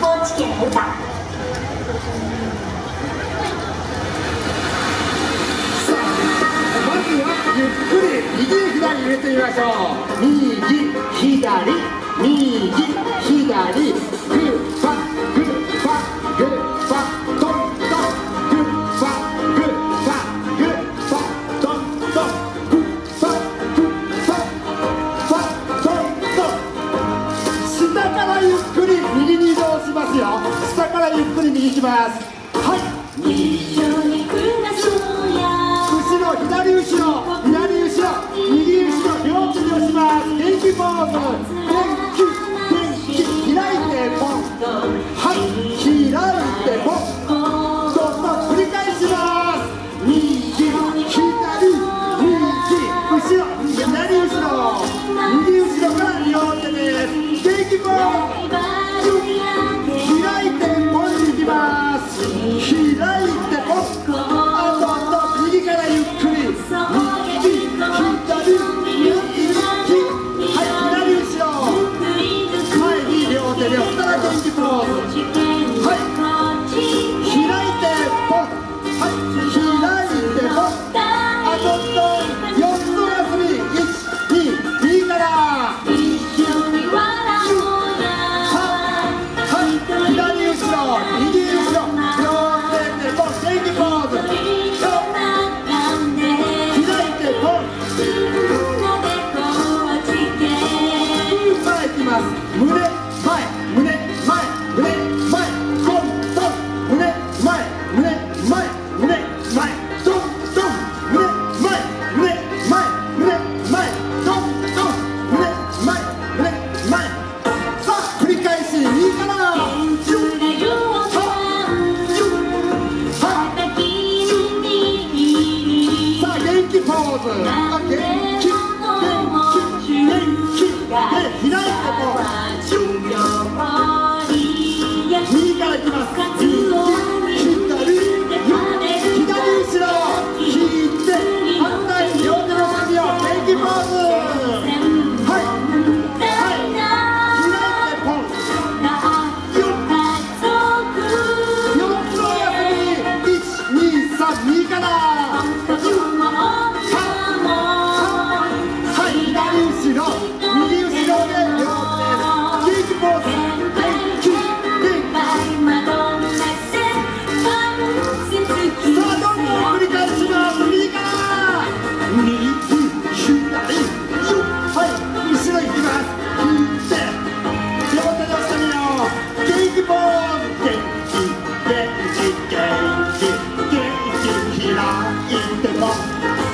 高知県歌まずはゆっくり右左入れてみましょう。右左右左左に行きます。はい。ポーズ对吗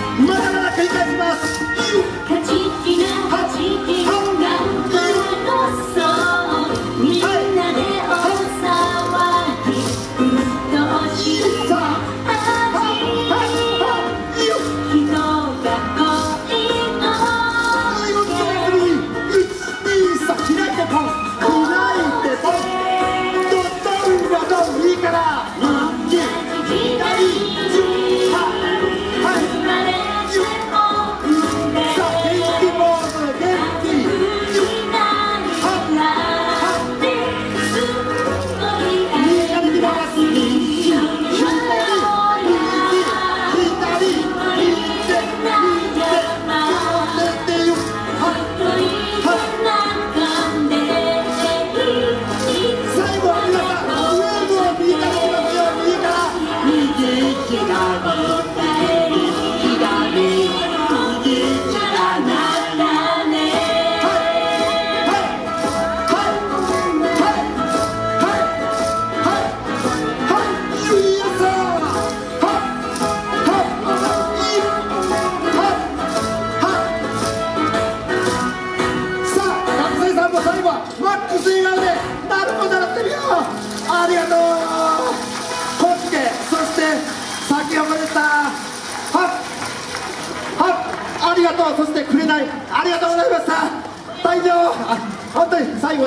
ありがとう。コッケそして先ほどでしたはっはっありがとう。そしてくれない。ありがとうございました。大丈夫本当に最後。